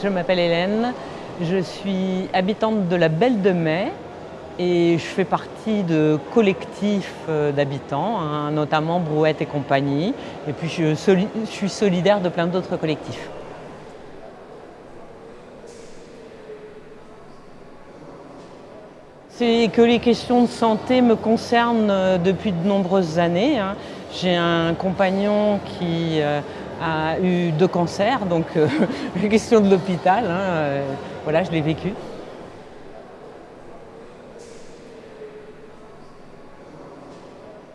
Je m'appelle Hélène, je suis habitante de la Belle de Mai et je fais partie de collectifs euh, d'habitants, hein, notamment Brouette et compagnie. Et puis je, suis solidaire de plein d'autres collectifs. C'est que les questions de santé me concernent euh, depuis de nombreuses années. Hein. J'ai un compagnon qui euh, a eu deux cancers, donc euh, la question de l'hôpital, hein, euh, voilà, je l'ai vécu.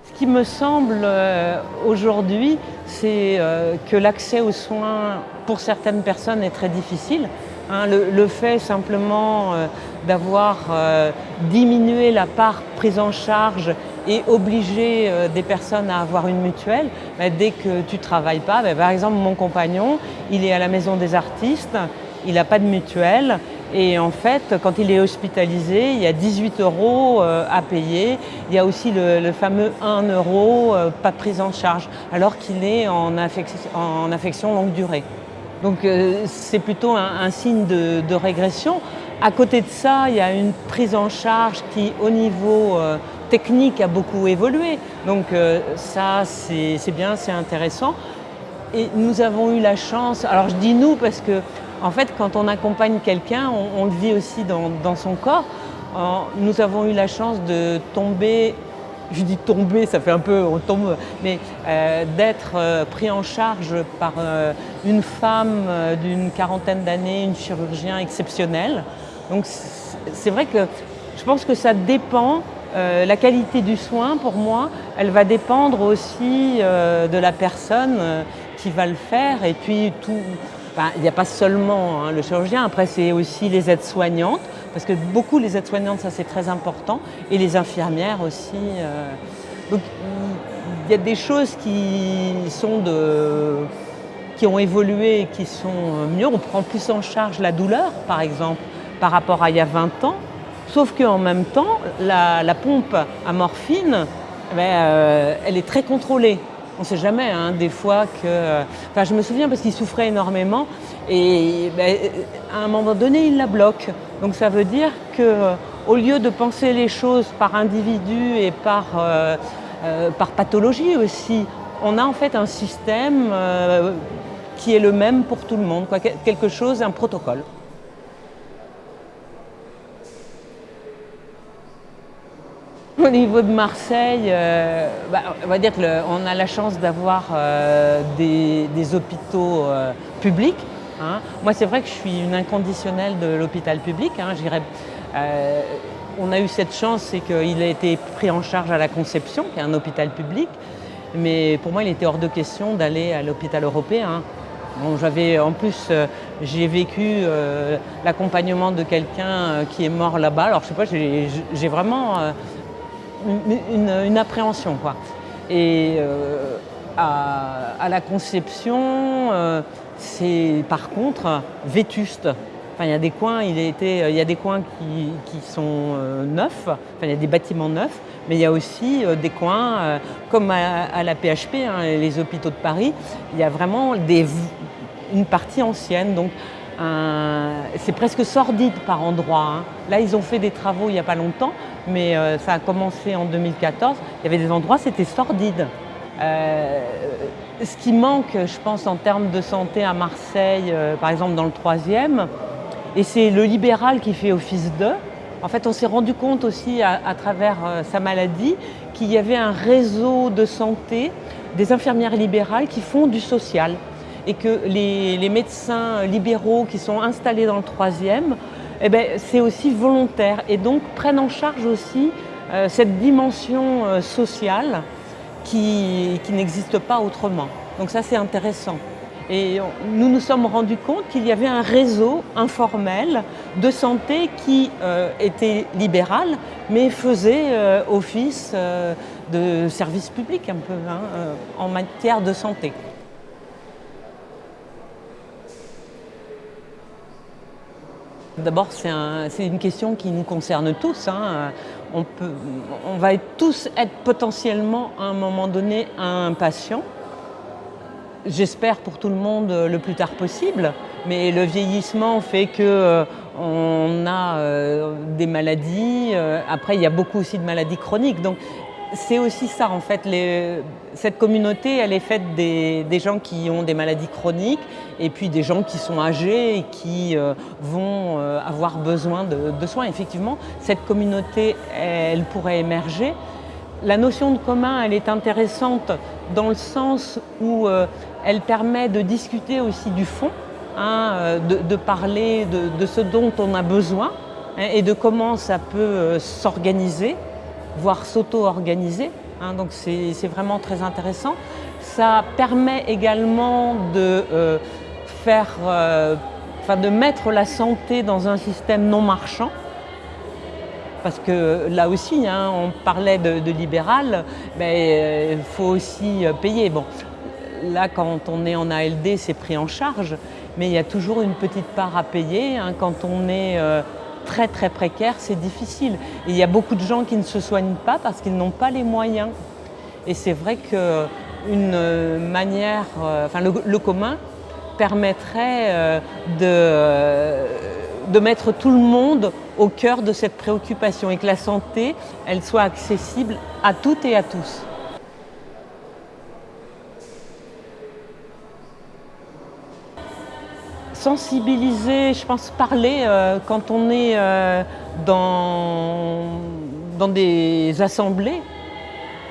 Ce qui me semble euh, aujourd'hui, c'est que l'accès aux soins pour certaines personnes est très difficile. Hein. le, fait simplement d'avoir diminué la part prise en charge et obliger euh, des personnes à avoir une mutuelle, bah, dès que tu ne travailles pas, bah, par exemple mon compagnon, il est à la maison des artistes, il n'a pas de mutuelle et en fait quand il est hospitalisé, il y a 18 euros euh, à payer, il y a aussi le, fameux 1 euro, euh, pas prise en charge, alors qu'il est en, affection, longue durée. Donc c'est plutôt un, signe de, régression. À côté de ça, il y a une prise en charge qui, au niveau technique a beaucoup évolué. Donc euh, ça, c'est bien, c'est intéressant. Et nous avons eu la chance, alors je dis nous parce que en fait quand on accompagne quelqu'un, on, le vit aussi dans, son corps. nous avons eu la chance de tomber, je dis tomber, ça fait un peu, on tombe, mais euh, d'être euh, pris en charge par une femme d'une quarantaine d'années, une chirurgien exceptionnel. Donc c'est vrai que je pense que ça dépend euh, la qualité du soin, pour moi, elle va dépendre aussi euh, de la personne euh, qui va le faire. Et puis, tout, il n'y a pas seulement hein, le chirurgien, après c'est aussi les aides-soignantes, parce que beaucoup les aides-soignantes, ça c'est très important, et les infirmières aussi. donc, il y a des choses qui sont de qui ont évolué et qui sont mieux. On prend plus en charge la douleur, par exemple, par rapport à il y a 20 ans. Sauf qu'en même temps, la, pompe à morphine, eh ben, euh, elle est très contrôlée. On ne sait jamais, hein, des fois que... Enfin, je me souviens parce qu'il souffrait énormément et ben, à un moment donné, il la bloque. Donc ça veut dire qu'au lieu de penser les choses par individu et par, euh, euh, par pathologie aussi, on a en fait un système qui est le même pour tout le monde, quelque chose, un protocole. Au niveau de Marseille, euh, bah, on va dire a la chance d'avoir euh, des, hôpitaux euh, publics. Hein. Moi, c'est vrai que je suis une inconditionnelle de l'hôpital public. Hein. on a eu cette chance, c'est qu'il a été pris en charge à la Conception, qui est un hôpital public. Mais pour moi, il était hors de question d'aller à l'hôpital européen. En plus, j'ai vécu l'accompagnement de quelqu'un qui est mort là-bas. Alors, je sais pas, j'ai vraiment une, appréhension. Quoi. Et euh, à, la conception, euh, c'est par contre vétuste. Enfin, il y a des coins, il, été, il y a des coins qui, sont euh, neufs, enfin, il y a des bâtiments neufs, mais il y a aussi des coins, comme à, la PHP, hein, les hôpitaux de Paris, il y a vraiment des, une partie ancienne. Donc, c'est presque sordide par endroits. Hein. Là, ils ont fait des travaux il n'y a pas longtemps, mais euh, ça a commencé en 2014. Il y avait des endroits, c'était sordide. Euh, ce qui manque, je pense, en termes de santé à Marseille, euh, par exemple dans le troisième, et c'est le libéral qui fait office d'eux. En fait, on s'est rendu compte aussi à, travers sa maladie qu'il y avait un réseau de santé des infirmières libérales qui font du social et que les, médecins libéraux qui sont installés dans le troisième, eh ben, c'est aussi volontaire et donc prennent en charge aussi euh, cette dimension euh, sociale qui, n'existe pas autrement. Donc ça c'est intéressant. Et nous nous sommes rendus compte qu'il y avait un réseau informel de santé qui euh, était libéral, mais faisait office de service public un peu hein, en matière de santé. D'abord, c'est un, une question qui nous concerne tous. Hein. On, va tous être potentiellement à un moment donné un patient. J'espère pour tout le monde le plus tard possible, mais le vieillissement fait que euh, on a euh, des maladies. Euh, après, il y a beaucoup aussi de maladies chroniques. Donc, c'est aussi ça en fait. cette communauté, elle est faite des, gens qui ont des maladies chroniques et puis des gens qui sont âgés et qui euh, vont euh, avoir besoin de, soins. Effectivement, cette communauté, elle pourrait émerger. La notion de commun, elle est intéressante dans le sens où euh, elle permet de discuter aussi du fond, hein, de, parler de, ce dont on a besoin hein, et de comment ça peut s'organiser voire s'auto-organiser. Hein, donc c'est vraiment très intéressant. Ça permet également de euh, faire, euh, de mettre la santé dans un système non marchand. Parce que là aussi, hein, on parlait de, libéral, mais il euh, faut aussi payer. Bon, là, quand on est en ALD, c'est pris en charge, mais il y a toujours une petite part à payer. Hein, quand on est très très précaire, c'est difficile. Il y a beaucoup de gens qui ne se soignent pas parce qu'ils n'ont pas les moyens. Et c'est vrai qu'une manière, euh, enfin le, commun permettrait euh, de, euh, de mettre tout le monde au cœur de cette préoccupation et que la santé, elle soit accessible à toutes et à tous. Sensibiliser, je pense parler euh, quand on est euh, dans, dans des assemblées,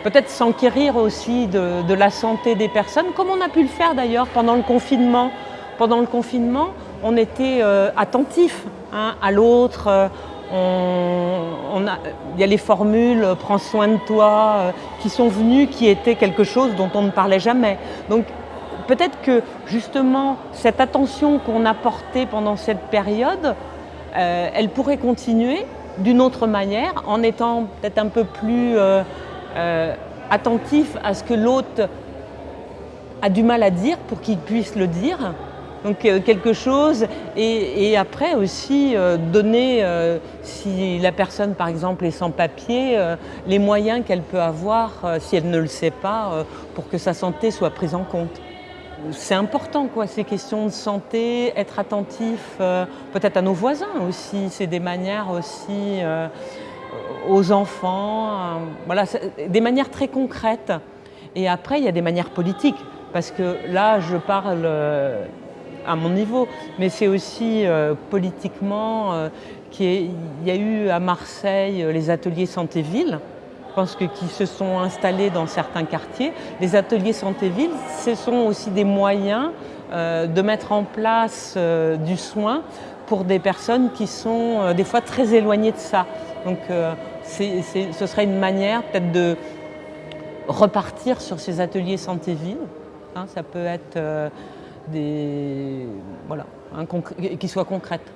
peut-être s'enquérir aussi de, la santé des personnes, comme on a pu le faire d'ailleurs pendant le confinement. Pendant le confinement, on était euh, attentif hein, à l'autre. Il y a les formules « prends soin de toi » qui sont venues, qui étaient quelque chose dont on ne parlait jamais. Donc peut-être que justement cette attention qu'on a portée pendant cette période, euh, elle pourrait continuer d'une autre manière en étant peut-être un peu plus euh, euh, attentif à ce que l'autre a du mal à dire pour qu'il puisse le dire. Donc quelque chose et, après aussi donner, si la personne par exemple est sans papier, les moyens qu'elle peut avoir si elle ne le sait pas pour que sa santé soit prise en compte c'est important, quoi, ces questions de santé, être attentif euh, peut-être à nos voisins aussi, c'est des manières aussi euh, aux enfants, euh, voilà, des manières très concrètes. Et après, il y a des manières politiques, parce que là, je parle à mon niveau, mais c'est aussi politiquement qu'il y a eu à Marseille les ateliers santé-ville, pense que qui se sont installés dans certains quartiers. Les ateliers santé-ville, ce sont aussi des moyens euh, de mettre en place euh, du soin pour des personnes qui sont euh, des fois très éloignées de ça. Donc ce serait une manière peut-être de repartir sur ces ateliers santé-ville. Hein, ça peut être des, voilà, qui soient concrètes.